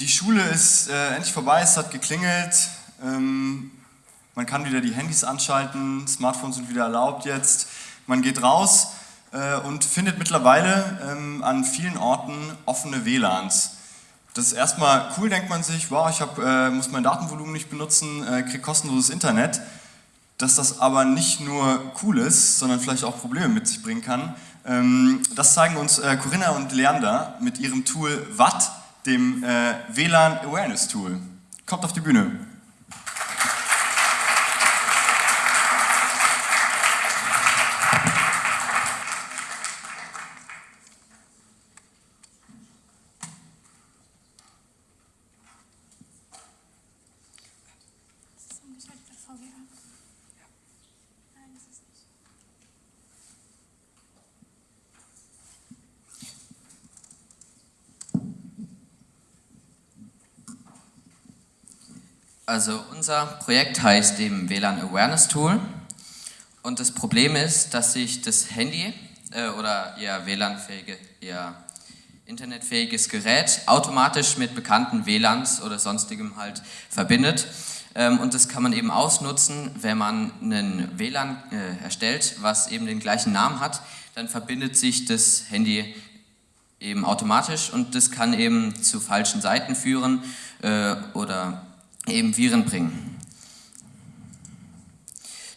Die Schule ist äh, endlich vorbei, es hat geklingelt. Ähm, man kann wieder die Handys anschalten, Smartphones sind wieder erlaubt jetzt. Man geht raus äh, und findet mittlerweile ähm, an vielen Orten offene WLANs. Das ist erstmal cool, denkt man sich, wow, ich hab, äh, muss mein Datenvolumen nicht benutzen, äh, kriege kostenloses Internet. Dass das aber nicht nur cool ist, sondern vielleicht auch Probleme mit sich bringen kann, ähm, das zeigen uns äh, Corinna und Leander mit ihrem Tool Watt, dem äh, WLAN Awareness Tool. Kommt auf die Bühne. Also unser Projekt heißt eben WLAN Awareness Tool und das Problem ist, dass sich das Handy äh, oder eher WLAN-fähige, eher internetfähiges Gerät automatisch mit bekannten WLANs oder sonstigem halt verbindet. Ähm, und das kann man eben ausnutzen, wenn man einen WLAN äh, erstellt, was eben den gleichen Namen hat, dann verbindet sich das Handy eben automatisch und das kann eben zu falschen Seiten führen äh, oder eben Viren bringen.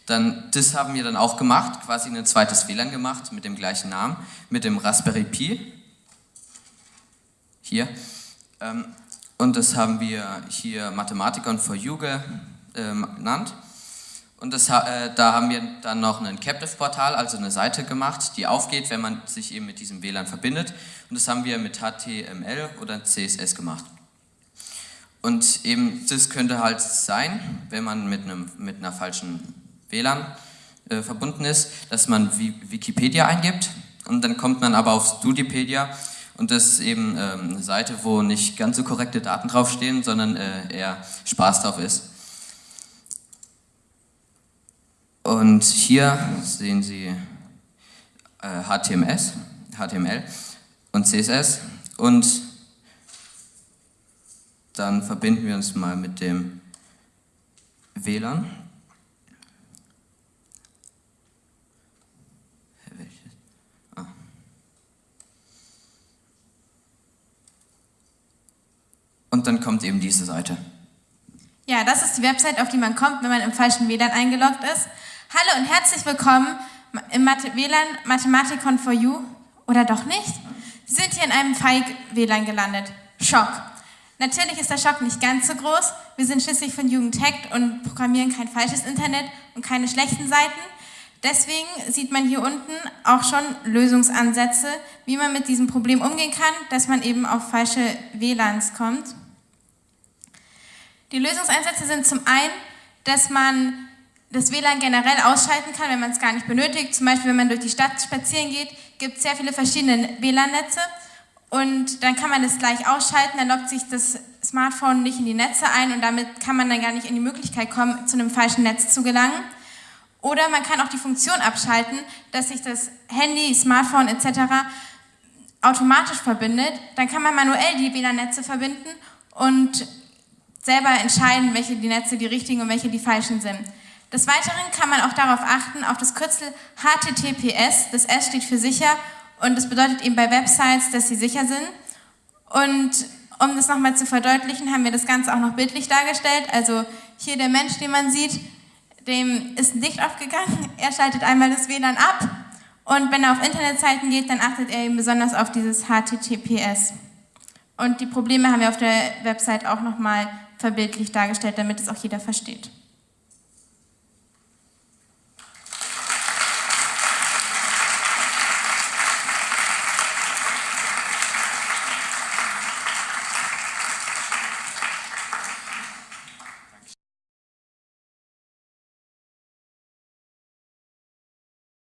Dann, das haben wir dann auch gemacht, quasi ein zweites WLAN gemacht mit dem gleichen Namen, mit dem Raspberry Pi. Hier. Ähm, und das haben wir hier Mathematikon for You ähm, genannt. Und das, äh, da haben wir dann noch ein Captive-Portal, also eine Seite gemacht, die aufgeht, wenn man sich eben mit diesem WLAN verbindet. Und das haben wir mit HTML oder CSS gemacht. Und eben das könnte halt sein, wenn man mit, einem, mit einer falschen WLAN äh, verbunden ist, dass man Wikipedia eingibt und dann kommt man aber auf Studipedia und das ist eben ähm, eine Seite, wo nicht ganz so korrekte Daten draufstehen, sondern äh, eher Spaß drauf ist. Und hier sehen Sie äh, HTMS, HTML und CSS und dann verbinden wir uns mal mit dem WLAN. Ah. Und dann kommt eben diese Seite. Ja, das ist die Website, auf die man kommt, wenn man im falschen WLAN eingeloggt ist. Hallo und herzlich willkommen im Mathe WLAN Mathematikon for You. Oder doch nicht? Sie sind hier in einem Feig-WLAN gelandet. Schock. Natürlich ist der Schock nicht ganz so groß. Wir sind schließlich von Jugend Tech und programmieren kein falsches Internet und keine schlechten Seiten. Deswegen sieht man hier unten auch schon Lösungsansätze, wie man mit diesem Problem umgehen kann, dass man eben auf falsche WLANs kommt. Die Lösungsansätze sind zum einen, dass man das WLAN generell ausschalten kann, wenn man es gar nicht benötigt. Zum Beispiel, wenn man durch die Stadt spazieren geht, gibt es sehr viele verschiedene WLAN-Netze und dann kann man es gleich ausschalten, dann loggt sich das Smartphone nicht in die Netze ein und damit kann man dann gar nicht in die Möglichkeit kommen, zu einem falschen Netz zu gelangen. Oder man kann auch die Funktion abschalten, dass sich das Handy, Smartphone etc. automatisch verbindet. Dann kann man manuell die WLAN-Netze verbinden und selber entscheiden, welche die Netze die richtigen und welche die falschen sind. Des Weiteren kann man auch darauf achten, auf das Kürzel HTTPS, das S steht für sicher und das bedeutet eben bei Websites, dass sie sicher sind. Und um das nochmal zu verdeutlichen, haben wir das Ganze auch noch bildlich dargestellt. Also hier der Mensch, den man sieht, dem ist ein Licht aufgegangen. Er schaltet einmal das WLAN ab. Und wenn er auf Internetseiten geht, dann achtet er eben besonders auf dieses HTTPS. Und die Probleme haben wir auf der Website auch nochmal verbildlich dargestellt, damit es auch jeder versteht.